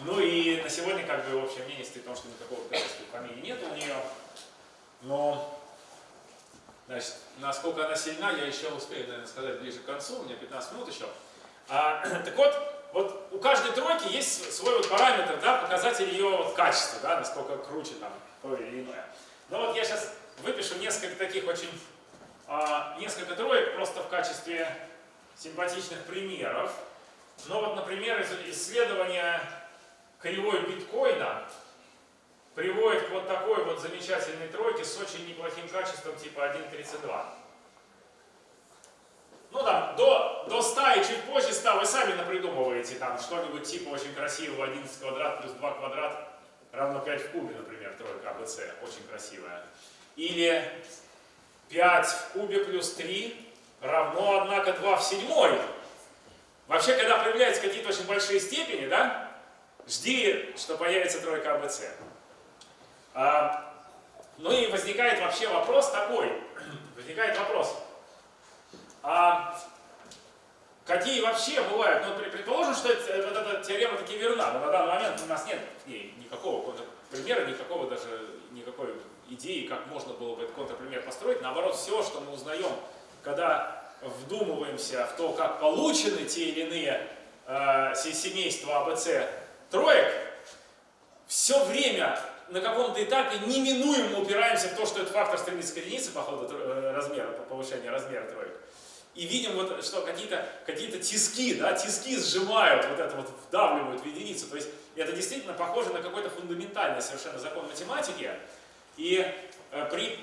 Ну и на сегодня, как бы, общее мнение стоит о том, что никакого доказательства фамилии нет у нее. Но, значит, насколько она сильна, я еще успею, наверное, сказать ближе к концу, у меня 15 минут еще. А, так вот, вот у каждой тройки есть свой вот параметр, да, показатель ее вот качества, да, насколько круче там то или иное. Но вот я сейчас выпишу несколько таких очень, а, несколько троек просто в качестве симпатичных примеров. Но вот, например, исследование кривой биткоина приводит к вот такой вот замечательной тройке с очень неплохим качеством типа 1.32. Ну там, до, до 100 и чуть позже 100 вы сами напридумываете там что-нибудь типа очень красивого 11 квадрат плюс 2 квадрат равно 5 в кубе, например, тройка АБЦ, очень красивая. Или 5 в кубе плюс 3 равно, однако, 2 в седьмой. Вообще, когда появляются какие-то очень большие степени, да, жди, что появится тройка АБЦ. А, ну и возникает вообще вопрос такой, возникает вопрос, а какие вообще бывают, ну предположим, что это, вот эта теорема таки верна, но на данный момент у нас нет никакого примера, никакого даже, никакой идеи, как можно было бы этот контрпример построить. Наоборот, все, что мы узнаем когда вдумываемся в то, как получены те или иные э, семейства АБЦ троек, все время на каком-то этапе неминуемо упираемся в то, что этот фактор стремится к единице по ходу э, размера, по повышению размера троек. И видим, вот, что какие-то какие, -то, тиски, да, тиски сжимают, вот это вот вдавливают в единицу. То есть это действительно похоже на какой-то фундаментальный совершенно закон математики. И э, при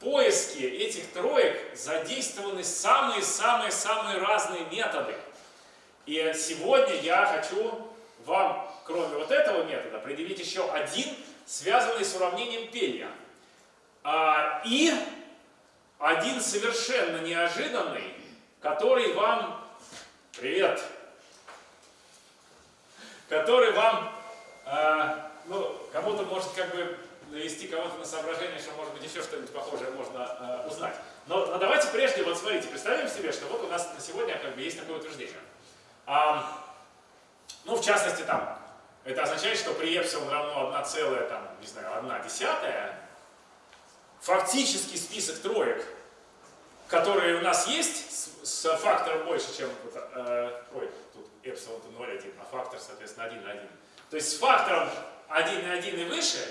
поиске этих троек задействованы самые-самые-самые разные методы. И сегодня я хочу вам, кроме вот этого метода, предъявить еще один, связанный с уравнением Пелья. А, и один совершенно неожиданный, который вам... Привет! Который вам, а, ну, кому-то может как бы навести кого-то на соображение, что может быть еще что-нибудь похожее можно э, узнать. Но, но давайте прежде, вот смотрите, представим себе, что вот у нас на сегодня как бы есть такое утверждение. А, ну, в частности, там, Это означает, что при эпсилон равно 1 целая, там, не знаю, 1 десятая, фактический список троек, которые у нас есть, с, с фактором больше, чем, э, ой, тут эпсилон 0,1, а фактор, соответственно, 1,1. То есть с фактором 1,1 и выше,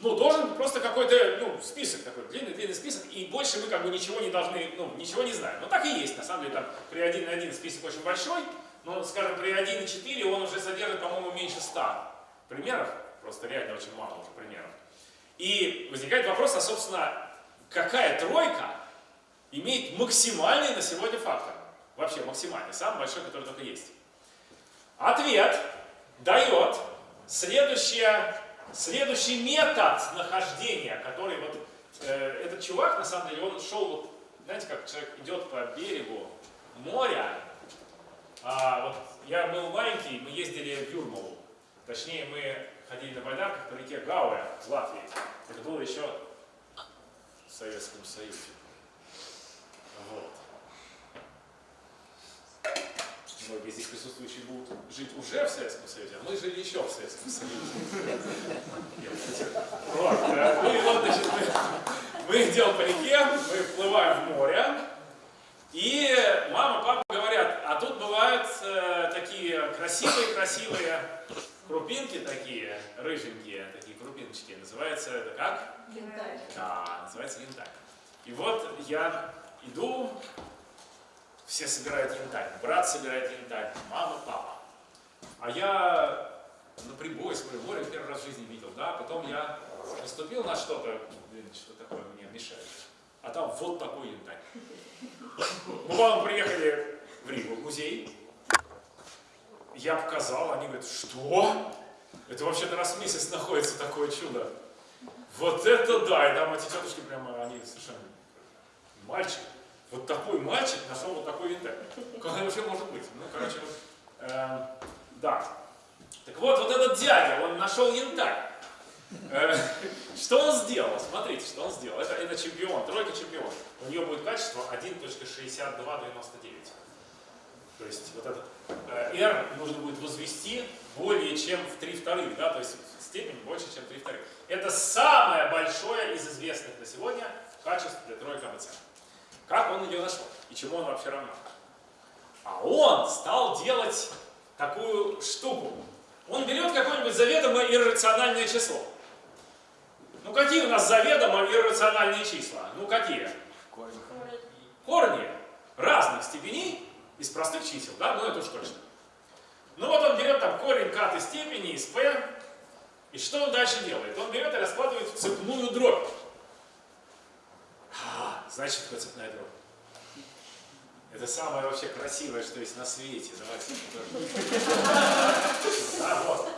ну, должен просто какой-то, ну, список такой, длинный-длинный список, и больше мы как бы ничего не должны, ну, ничего не знаем. Но так и есть, на самом деле, там при 1,1 список очень большой, но, скажем, при 1,4 он уже содержит, по-моему, меньше 100 примеров, просто реально очень мало уже примеров. И возникает вопрос, а, собственно, какая тройка имеет максимальный на сегодня фактор? Вообще максимальный, самый большой, который только есть. Ответ дает следующее, следующий метод нахождения, который вот э, этот чувак, на самом деле, он шел, вот, знаете, как человек идет по берегу моря, а, вот я был маленький, мы ездили в Юрмалу. Точнее, мы ходили на байдарках по реке Гауэ в Латвии. Это было еще в Советском Союзе. Вот. Многие здесь присутствующие будут жить уже в Советском Союзе, а мы жили еще в Советском Союзе. Ну и вот, значит, мы, мы идем по реке, мы вплываем в море, и мама, папа говорят, а тут бывают э, такие красивые-красивые крупинки такие, рыженькие, такие крупиночки. Называется это как? Янтарь. Да, называется янтарь. И вот я иду, все собирают янтарь. Брат собирает янтарь, мама, папа. А я на прибой смотрю, море первый раз в жизни видел, да, потом я наступил на что-то, что такое мне мешает. А там вот такой янтарь. Мы потом приехали в Ригу, в музей. Я показал, они говорят, что? Это вообще-то раз в месяц находится такое чудо. Вот это да! И там эти тетушки прямо, они совершенно... Мальчик, вот такой мальчик нашел вот такой янтарь. Как вообще может быть? Ну, короче, вот, э, да. Так вот, вот этот дядя, он нашел янтарь. Э, что он сделал? Смотрите, что он сделал. Это, это чемпион, тройка чемпион. У нее будет качество 1.6299. То есть вот этот э, R нужно будет возвести более чем в 3 вторых, да, то есть степень больше, чем 3 вторых. Это самое большое из известных на сегодня качеств для тройки АБЦ. Как он ее нашел и чему он вообще равно? А он стал делать такую штуку. Он берет какое-нибудь заведомо иррациональное число. Ну какие у нас заведомо иррациональные числа? Ну какие? Корень. Корни разных степеней из простых чисел, да? Ну это уж точно. Ну вот он берет там корень катой степени из p, и что он дальше делает? Он берет и раскладывает в цепную дробь. А, значит, такое цепная дробь. Это самое вообще красивое, что есть на свете. Давайте да, вот.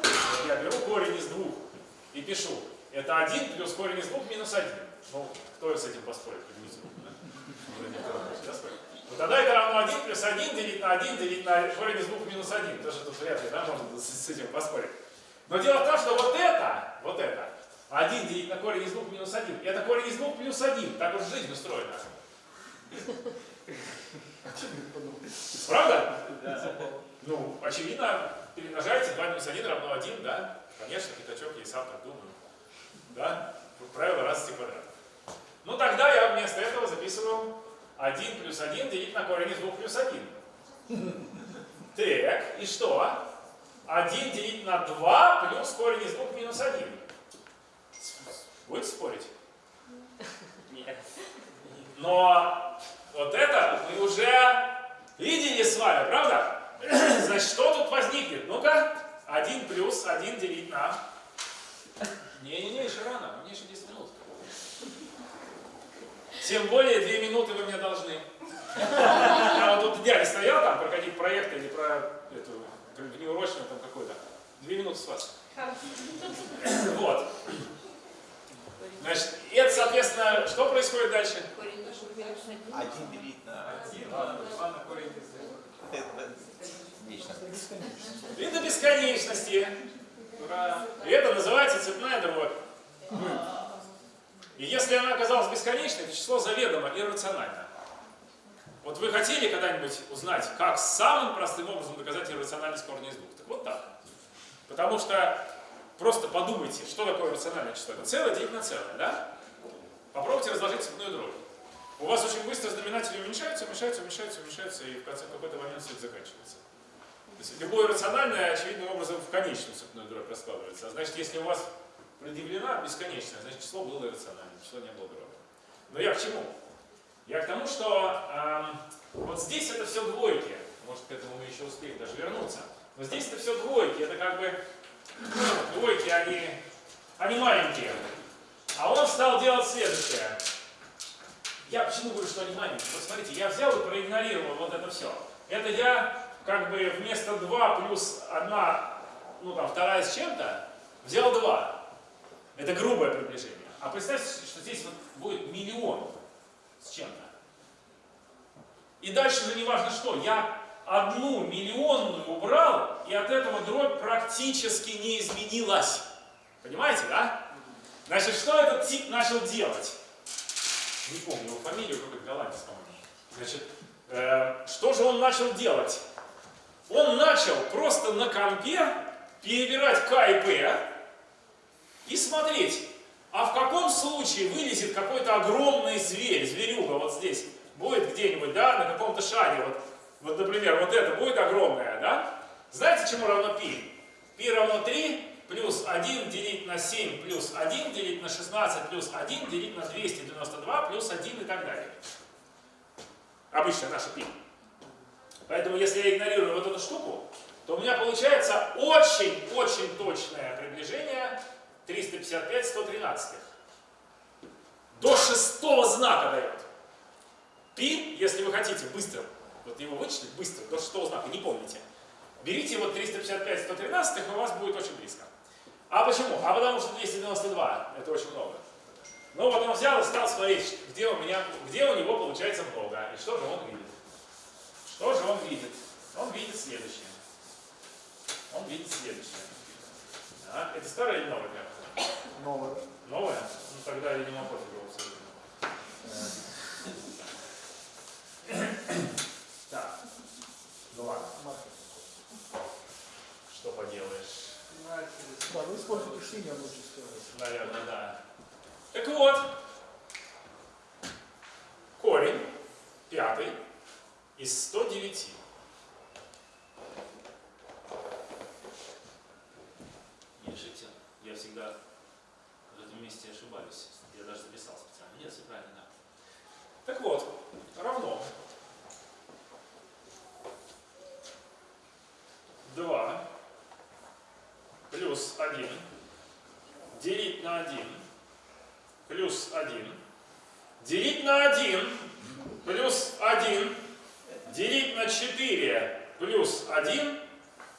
Я беру корень из двух и пишу. Это 1 плюс корень из двух минус 1. Ну, кто с этим поспорит? Да? Ну, тогда это равно 1 плюс 1 делить на 1 делить на корень из двух минус 1. Тоже тут вряд ли, да, можно с, этим поспорить. Но дело в том, что вот это, вот это, 1 делить на корень из двух минус 1, это корень из двух плюс 1. Так уж жизнь устроена. Правда? Ну, очевидно, перемножаете 2 минус 1 равно 1, да? Конечно, пятачок, я и сам так думаю. Да? Правило разности квадратов. Ну, тогда я вместо этого записываю 1 плюс 1 делить на корень из 2 плюс 1. Так, и что? 1 делить на 2 плюс корень из 2 минус 1. Будете спорить? Нет. Но вот это мы уже видели с вами, правда? Значит, что тут возникнет? Ну-ка, 1 плюс 1 делить на... Не-не-не, еще рано, мне еще 10 минут. Тем более 2 минуты вы мне должны. А вот тут дядя стоял там про какие-то проекты или про эту внеурочную там какой-то. Две минуты с вас. Вот. Значит, это, соответственно, что происходит дальше? Один. Делить на один. Два на корень вечно. И до бесконечности. И это называется цепная дробь. И если она оказалась бесконечной, это число заведомо иррационально. Вот вы хотели когда-нибудь узнать, как самым простым образом доказать иррациональность корня из двух? Так вот так. Потому что просто подумайте, что такое рациональное число. Целое делить на целое, да? Попробуйте разложить цепную дробь. У вас очень быстро знаменатели уменьшаются, уменьшаются, уменьшаются, уменьшаются, и в конце какой-то момент все это заканчивается. То есть любое рациональное, очевидным образом, в конечную цепную дробь раскладывается. А значит, если у вас предъявлена бесконечная, значит, число было иррациональным, число не было дробью. Но я к чему? Я к тому, что эм, вот здесь это все двойки. Может, к этому мы еще успеем даже вернуться. Но здесь это все двойки. Это как бы ну, двойки, они, они маленькие. А он стал делать следующее. Я почему говорю, что они маленькие? Вот смотрите, я взял и проигнорировал вот это все. Это я как бы вместо 2 плюс 1, ну там вторая с чем-то, взял 2. Это грубое приближение. А представьте, что здесь вот будет миллион с чем-то. И дальше же не важно что. Я одну миллионную убрал, и от этого дробь практически не изменилась. Понимаете, да? Значит, что этот тип начал делать? Не помню его фамилию, какой-то голландец, по-моему. Значит, э, что же он начал делать? он начал просто на компе перебирать К и П и смотреть, а в каком случае вылезет какой-то огромный зверь, зверюга вот здесь, будет где-нибудь, да, на каком-то шаре, вот, вот, например, вот это будет огромное, да? Знаете, чему равно пи? Пи равно 3 плюс 1 делить на 7 плюс 1 делить на 16 плюс 1 делить на 292 плюс 1 и так далее. Обычно наша пи. Поэтому если я игнорирую вот эту штуку, то у меня получается очень-очень точное приближение 355 113. До шестого знака дает. Пи, если вы хотите быстро, вот его вычислить быстро, до шестого знака, не помните. Берите вот 355 113, и у вас будет очень близко. А почему? А потому что 292 это очень много. Ну вот он взял и стал смотреть, где у меня, где у него получается много. И что же он видит? Что же он видит? Он видит следующее. Он видит следующее. Так, это старое или новое карта? Новое. Новое? Ну тогда, видимо, пофигу абсолютно. Так. Ну ладно. Что поделаешь? Да, вы используете синее лучше всего. Наверное, да. Так вот, корень пятый из 109. Не решите, я всегда в этом месте ошибаюсь. Я даже записал специально. Нет, все правильно, да. Так вот, равно 2 плюс 1 делить на 1 плюс 1 делить на 1 плюс 1 делить на 4 плюс 1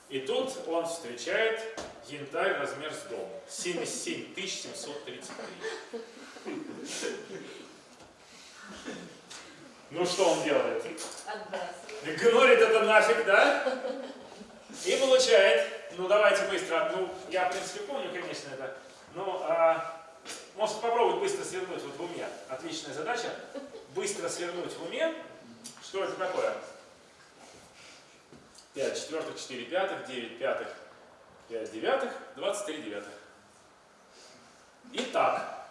и тут он встречает янтарь размер с дом 77 733 ну что он делает? Отбрасывай. Гнорит это нафиг, да? И получает, ну давайте быстро, ну я в принципе помню, конечно, это, но а, может попробовать быстро свернуть вот в уме. Отличная задача. Быстро свернуть в уме. Что это такое? 5 четвертых, 4 пятых, 9 пятых, 5 девятых, 23 девятых. Итак,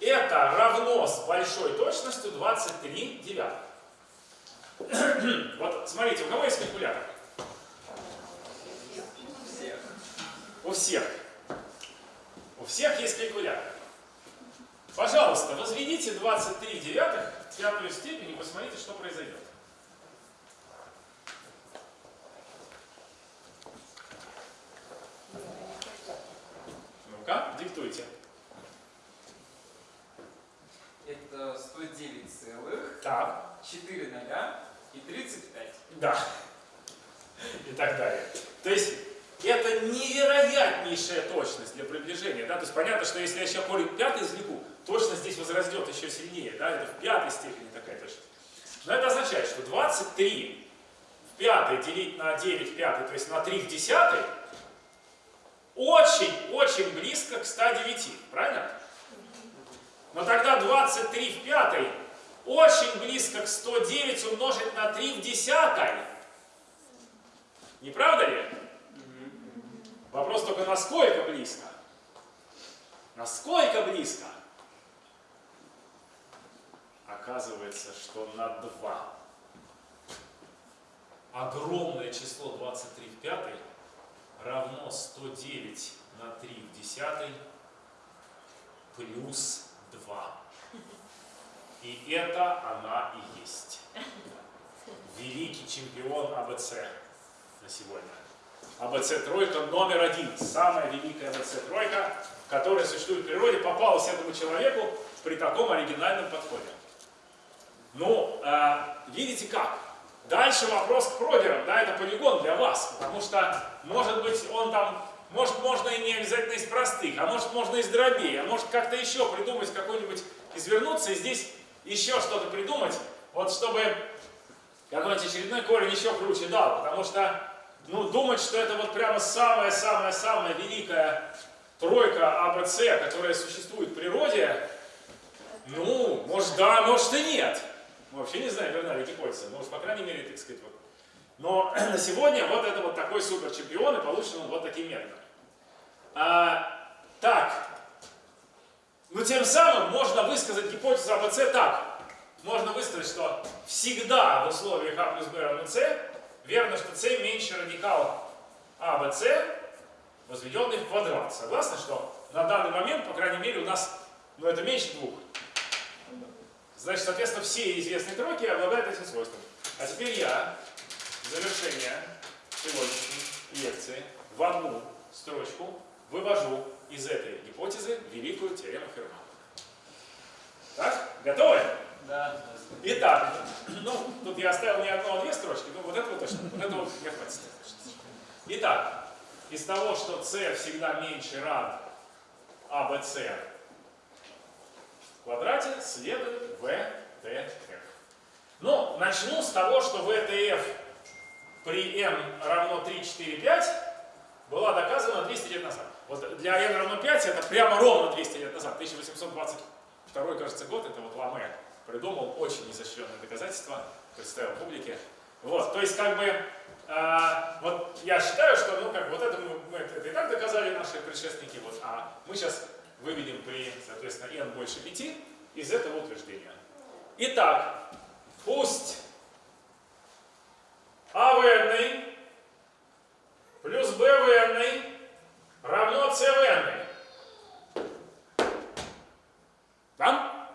это равно с большой точностью 23 девятых. Вот смотрите, у кого есть калькулятор? У всех. У всех есть калькулятор. Пожалуйста, возведите 23 девятых в пятую степень и посмотрите, что произойдет. Ну-ка, диктуйте. Это 109 целых, Так, 4 ноля и 35. да. И так далее. То есть это невероятнейшая точность для приближения. Да? То есть понятно, что если я еще корень пятый извлеку, точность здесь возрастет еще сильнее. Да? Это в пятой степени такая точность. Но это означает, что 23 в пятой делить на 9 в пятой, то есть на 3 в десятой, очень-очень близко к 109. Правильно? Но тогда 23 в пятой очень близко к 109 умножить на 3 в десятой. Не правда ли? Вопрос только насколько близко? Насколько близко? Оказывается, что на 2. Огромное число 23 в пятой равно 109 на 3 в десятой плюс 2. И это она и есть. Великий чемпион АБЦ на сегодня. АБЦ тройка номер один. Самая великая АБЦ тройка, которая существует в природе, попалась этому человеку при таком оригинальном подходе. Ну, э, видите как? Дальше вопрос к проберам, да, это полигон для вас, потому что, может быть, он там, может, можно и не обязательно из простых, а может, можно из дробей, а может, как-то еще придумать какой-нибудь, извернуться и здесь еще что-то придумать, вот чтобы какой-нибудь очередной корень еще круче дал, потому что, ну, думать, что это вот прямо самая-самая-самая великая тройка АБЦ, которая существует в природе, ну, может да, может и нет. Мы вообще не знаем, верна ли гипотеза, но, по крайней мере, так сказать, вот. Но на сегодня вот это вот такой супер чемпион, и получен он вот таким методом. А, так, ну тем самым можно высказать гипотезу АБЦ так. Можно высказать, что всегда в условиях А плюс Б равно С верно, что С меньше радикал АБЦ, возведенный в квадрат. Согласны, что на данный момент, по крайней мере, у нас, ну это меньше двух. Значит, соответственно, все известные тройки обладают этим свойством. А теперь я завершение сегодняшней лекции в одну строчку вывожу из этой гипотезы великую теорему Ферма. Так? Готовы? Да. Итак, ну, тут я оставил не одну, а две строчки, ну, вот этого точно, вот этого не хватит. Итак, из того, что c всегда меньше рад АБЦ в квадрате, следует VTF. Ну, начну с того, что VTF при n равно 3, 4, 5 была доказана 200 лет назад. Вот для n равно 5 это прямо ровно 200 лет назад. 1822, кажется, год, это вот Ламе придумал очень изощренное доказательство, представил публике. Вот, то есть как бы, а, вот я считаю, что ну как вот это мы, мы это и так доказали наши предшественники, вот, а мы сейчас выведем при, соответственно, n больше 5 из этого утверждения. Итак, пусть АВН плюс БВН равно СВН. Да?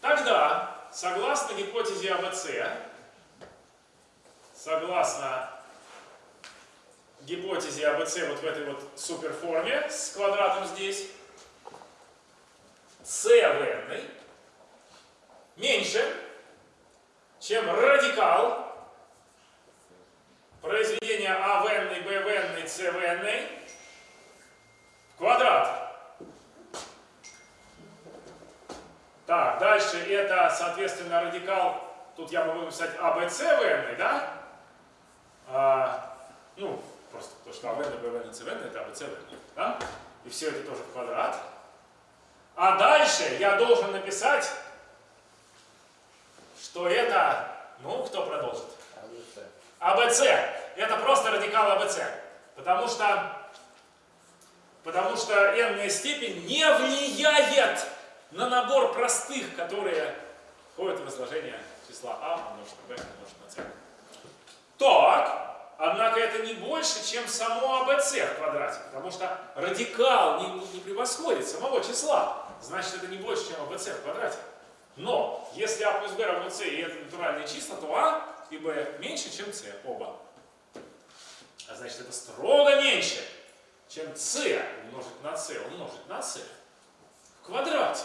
Тогда, согласно гипотезе АБЦ, согласно гипотезе АБЦ вот в этой вот суперформе с квадратом здесь, СВН меньше, чем радикал произведения АВН, БВН, СВН в квадрат. Так, дальше это, соответственно, радикал, тут я могу написать АБЦВН, да? А, ну, просто то, что АВН, БВН, ЦВН, это АБЦВН, да? И все это тоже в квадрат. А дальше я должен написать, что это, ну, кто продолжит? АБЦ. Это просто радикал АБЦ. Потому что, потому что n степень не влияет на набор простых, которые входят в изложение числа а умножить на b умножить на c. Так, однако это не больше, чем само АБЦ в квадрате, потому что радикал не, не, превосходит самого числа. Значит, это не больше, чем АБЦ в квадрате. Но, если а плюс b равно c и это натуральные числа, то а и b меньше, чем c, оба. А значит, это строго меньше, чем c умножить на c умножить на c в квадрате.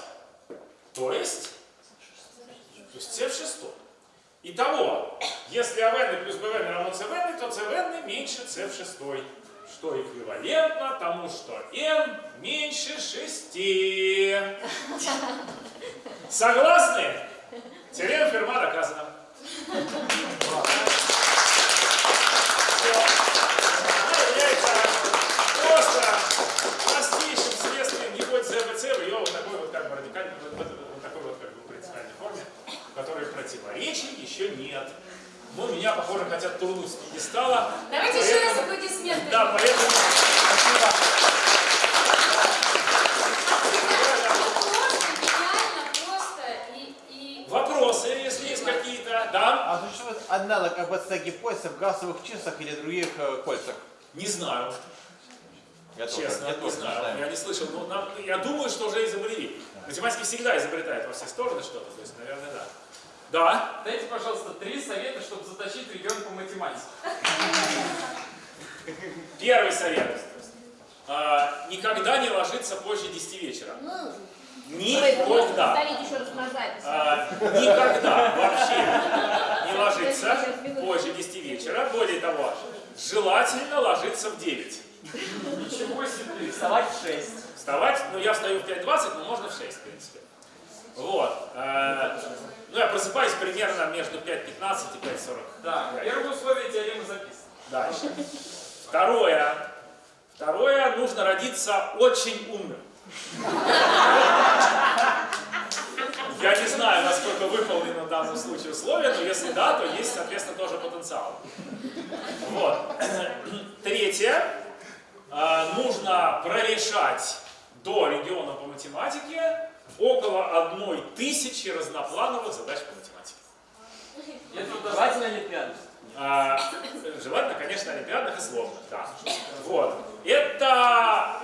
То есть, то есть c в шестом. Итого, если АВН плюс БВН равно ЦВН, то ЦВН меньше c в шестой, что эквивалентно тому, что n меньше 6. Согласны? Теорема Ферма доказана. Противоречий еще нет. Ну, меня, похоже, хотят турнуть с пьедестала. Давайте еще раз Поэтому- аплодисменты. Да, поэтому... Просто, идеально, просто и, и... Вопросы, если есть какие-то. Да? А существует аналог АБЦ гипотезы в газовых числах или других э, кольцах? Не знаю, Я тоже, честно, я не тоже не знаю. знаю. Я не слышал. Но нам- я думаю, что уже изобрели. Математики всегда изобретают во все стороны что-то. То есть, наверное, да. Да? Дайте, пожалуйста, три совета, чтобы затащить ребенка по математике. Первый совет. А, никогда не ложиться позже 10 вечера. Никогда. повторить еще раз на запись. А, никогда вообще не ложиться позже 10 вечера. Более того, желательно ложиться в 9. Ничего себе. Вставать в 6. Вставать, ну я встаю в 5.20, но можно в 6, в принципе. Вот. Э, ну я просыпаюсь примерно между 5.15 и 5.40. Да, первое условие теоремы записано. Дальше. Второе. Второе, нужно родиться очень умным. Я не знаю, насколько выполнено в данном случае условие, но если да, то есть, соответственно, тоже потенциал. Вот. Третье. А, Нужно прорешать до региона по математике около одной тысячи разноплановых задач по математике. Это даже Желательно Олимпиаду. А, желательно, конечно, олимпиадных и сложных, да. Вот. Это,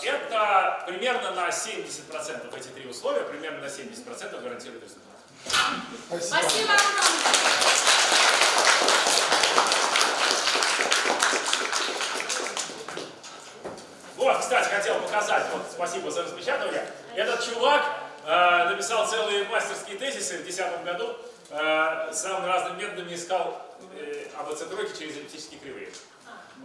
э, это примерно на 70% эти три условия, примерно на 70% гарантирует результат. Спасибо. Спасибо. Вот, кстати, хотел показать, вот, спасибо за распечатывание. Этот чувак э, написал целые мастерские тезисы в 2010 году, э, самыми разными методами искал э, АБЦ тройки через эллиптические кривые.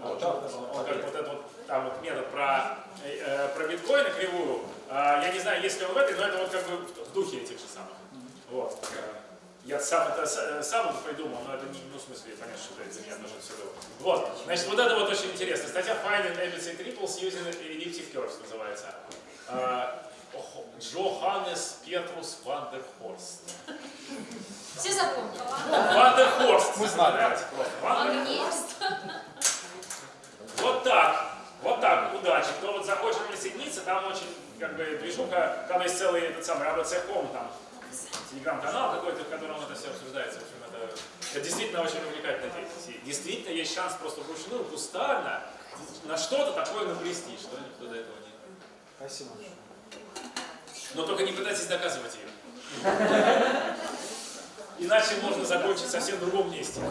Вот, вот, как вот этот вот, там вот метод про, э, э, про биткоин и кривую. Э, я не знаю, есть ли он в этой, но это вот как бы в духе этих же самых. Вот. Э, Я сам это э, сам это придумал, но это не, ну, в смысле, понятно, что это меня нужно все было. Вот, значит, вот это вот очень интересно. Статья Finding ABC Triples using Elliptic Curves называется. Э, Ох- Джоханнес Петрус Вандерхорст. Все запомнили. Вандерхорст. Мы знаем. Он есть. Вот так. Вот так, удачи. Кто вот захочет присоединиться, там очень как бы движуха, там есть целый этот самый ABC.com, там телеграм-канал какой-то, в котором это все обсуждается. В общем, это, это действительно очень увлекательная деятельность. Действительно есть шанс просто вручную, кустарно, на что-то такое наплести, что никто до этого не... Спасибо. Но только не пытайтесь доказывать ее. Иначе можно закончить совсем в другом месте.